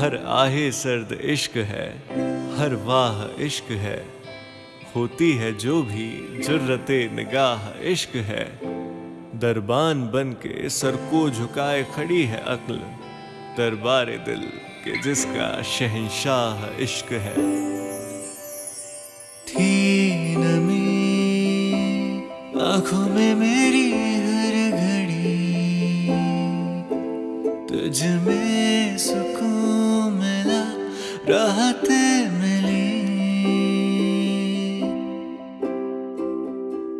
ہر آہے سرد عشق ہے، ہر واہ عشق ہے۔ ہوتی ہے جو بھی جرت نگاہ عشق ہے۔ دربان بن کے سر کو جھکائے کھڑی ہے عقل۔ دربار دل کے جس کا شہنشاہ عشق ہے۔ تھی نمی آنکھوں میں میری تجھ میں سکون ملا، راحت ملی۔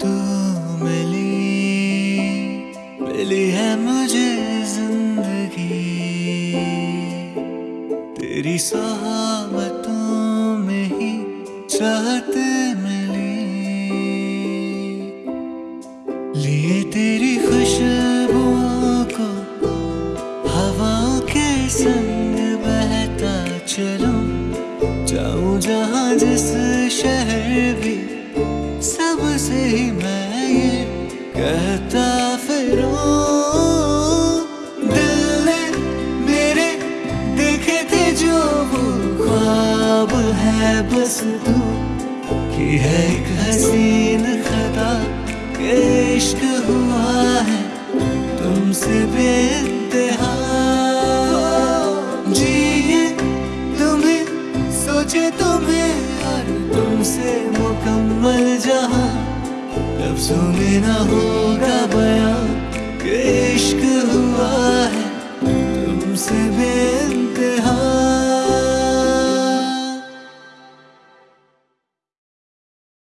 تو ملی ملی ہے مجھے زندگی۔ تیری صحابتوں میں ہی چاہت ملی۔ لیے تیری خوشبو جہاں جس شہر بھی سب سے ہی میں یہ کہتا پھروں دل نے میرے دیکھے تھے جو وہ خواب ہے، بس تو کی ہے ایک حسین خطا، عشق ہوا ہے، تم سے بے تمہیں اور تم سے مکمل جہاں۔ لفظوں میں نہ ہوگا بیان کہ عشق ہوا ہے تم سے بے